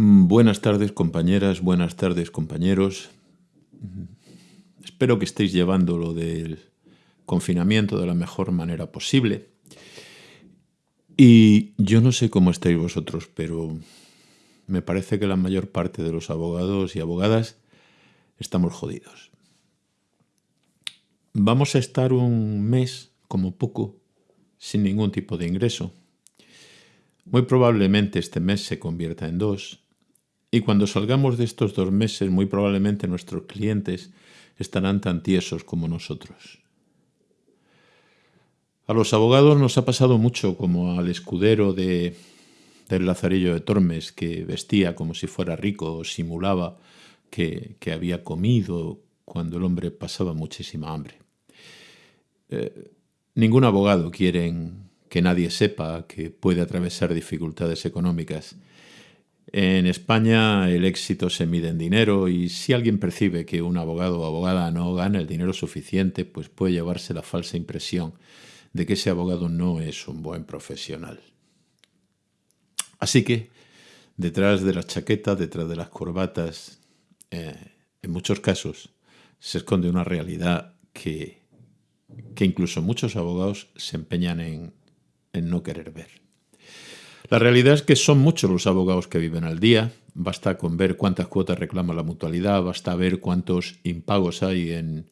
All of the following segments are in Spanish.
Mm, buenas tardes compañeras, buenas tardes compañeros. Mm, espero que estéis llevando lo del confinamiento de la mejor manera posible. Y yo no sé cómo estáis vosotros, pero me parece que la mayor parte de los abogados y abogadas estamos jodidos. Vamos a estar un mes, como poco, sin ningún tipo de ingreso. Muy probablemente este mes se convierta en dos, y cuando salgamos de estos dos meses, muy probablemente nuestros clientes estarán tan tiesos como nosotros. A los abogados nos ha pasado mucho como al escudero de, del Lazarillo de Tormes, que vestía como si fuera rico, o simulaba que, había comido cuando el hombre pasaba muchísima hambre. Eh, ningún abogado quiere que nadie sepa que puede atravesar dificultades económicas en España el éxito se mide en dinero y si alguien percibe que un abogado o abogada no gana el dinero suficiente, pues puede llevarse la falsa impresión de que ese abogado no es un buen profesional. Así que, detrás de las chaquetas, detrás de las corbatas, eh, en muchos casos se esconde una realidad que, que incluso muchos abogados se empeñan en no querer ver. La realidad es que son muchos los abogados que viven al día. Basta con ver cuántas cuotas reclama la mutualidad, basta ver cuántos impagos hay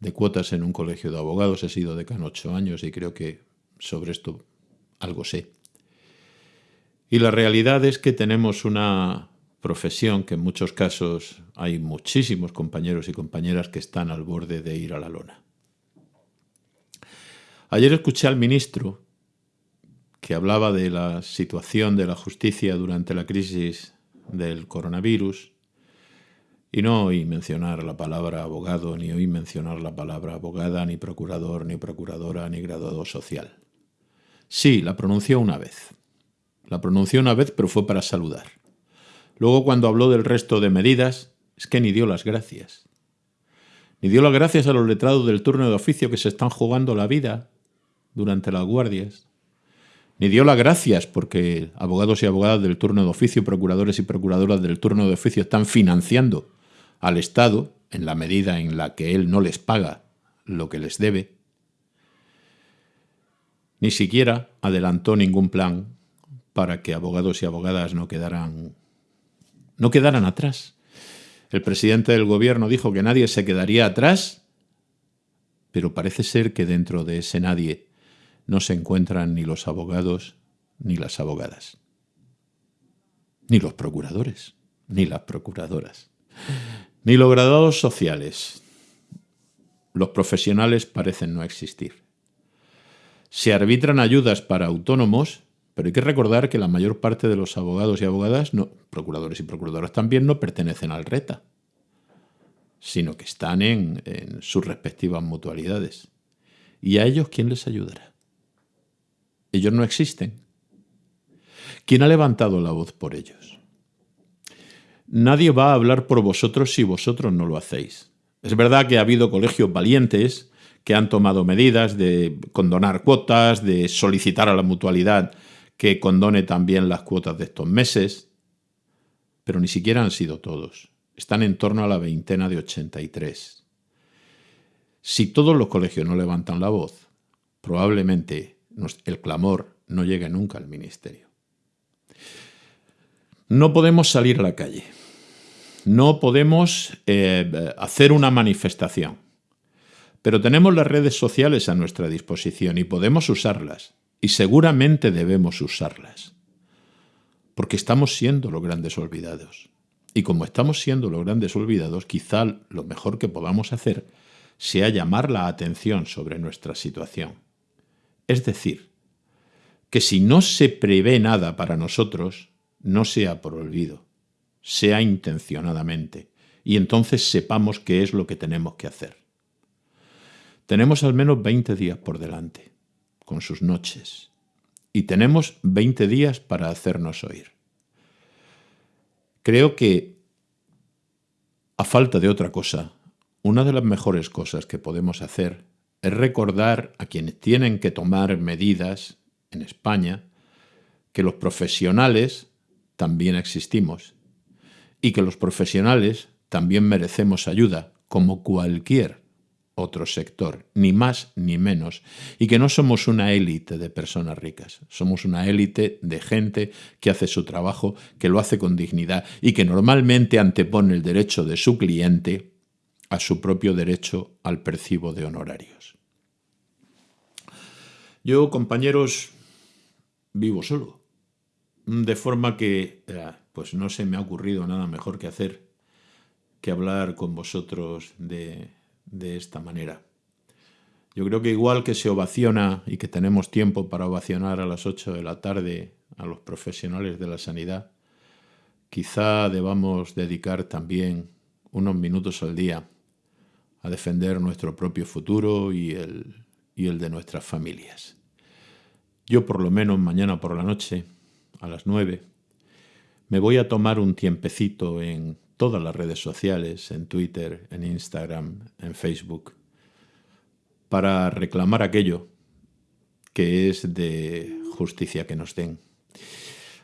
de cuotas en un colegio de abogados. He sido decano ocho años y creo que sobre esto algo sé. Y la realidad es que tenemos una profesión que en muchos casos hay muchísimos compañeros y compañeras que están al borde de ir a la lona. Ayer escuché al ministro que hablaba de la situación de la justicia durante la crisis del coronavirus, y no oí mencionar la palabra abogado, ni oí mencionar la palabra abogada, ni procurador, ni procuradora, ni graduado social. Sí, la pronunció una vez. La pronunció una vez, pero fue para saludar. Luego, cuando habló del resto de medidas, es que ni dio las gracias. Ni dio las gracias a los letrados del turno de oficio que se están jugando la vida durante las guardias ni dio las gracias porque abogados y abogadas del turno de oficio, procuradores y procuradoras del turno de oficio están financiando al Estado en la medida en la que él no les paga lo que les debe. Ni siquiera adelantó ningún plan para que abogados y abogadas no quedaran, no quedaran atrás. El presidente del gobierno dijo que nadie se quedaría atrás, pero parece ser que dentro de ese nadie no se encuentran ni los abogados ni las abogadas, ni los procuradores, ni las procuradoras, ni los graduados sociales. Los profesionales parecen no existir. Se arbitran ayudas para autónomos, pero hay que recordar que la mayor parte de los abogados y abogadas, no, procuradores y procuradoras también, no pertenecen al RETA, sino que están en, en sus respectivas mutualidades. ¿Y a ellos quién les ayudará? Ellos no existen. ¿Quién ha levantado la voz por ellos? Nadie va a hablar por vosotros si vosotros no lo hacéis. Es verdad que ha habido colegios valientes que han tomado medidas de condonar cuotas, de solicitar a la mutualidad que condone también las cuotas de estos meses, pero ni siquiera han sido todos. Están en torno a la veintena de 83. Si todos los colegios no levantan la voz, probablemente el clamor no llega nunca al ministerio. No podemos salir a la calle. No podemos eh, hacer una manifestación. Pero tenemos las redes sociales a nuestra disposición y podemos usarlas. Y seguramente debemos usarlas. Porque estamos siendo los grandes olvidados. Y como estamos siendo los grandes olvidados, quizá lo mejor que podamos hacer sea llamar la atención sobre nuestra situación es decir, que si no se prevé nada para nosotros, no sea por olvido, sea intencionadamente, y entonces sepamos qué es lo que tenemos que hacer. Tenemos al menos 20 días por delante, con sus noches, y tenemos 20 días para hacernos oír. Creo que, a falta de otra cosa, una de las mejores cosas que podemos hacer es recordar a quienes tienen que tomar medidas en España que los profesionales también existimos y que los profesionales también merecemos ayuda, como cualquier otro sector, ni más ni menos, y que no somos una élite de personas ricas, somos una élite de gente que hace su trabajo, que lo hace con dignidad y que normalmente antepone el derecho de su cliente a su propio derecho al percibo de honorarios. Yo, compañeros, vivo solo, de forma que eh, pues no se me ha ocurrido nada mejor que hacer que hablar con vosotros de de esta manera. Yo creo que igual que se ovaciona y que tenemos tiempo para ovacionar a las 8 de la tarde a los profesionales de la sanidad, quizá debamos dedicar también unos minutos al día a defender nuestro propio futuro y el, y el de nuestras familias. Yo por lo menos mañana por la noche, a las 9, me voy a tomar un tiempecito en todas las redes sociales, en Twitter, en Instagram, en Facebook, para reclamar aquello que es de justicia que nos den.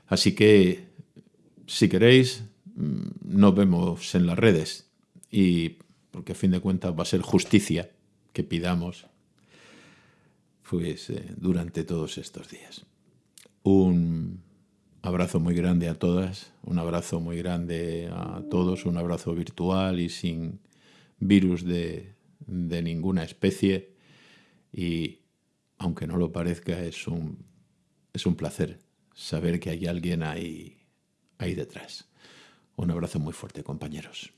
Así que, si queréis, mm, nos vemos en las redes y porque a fin de cuentas va a ser justicia que pidamos pues, eh, durante todos estos días. Un abrazo muy grande a todas, un abrazo muy grande a todos, un abrazo virtual y sin virus de, ninguna especie. Y aunque no lo parezca, es un, es un placer saber que hay alguien ahí, ahí detrás. Un abrazo muy fuerte, compañeros.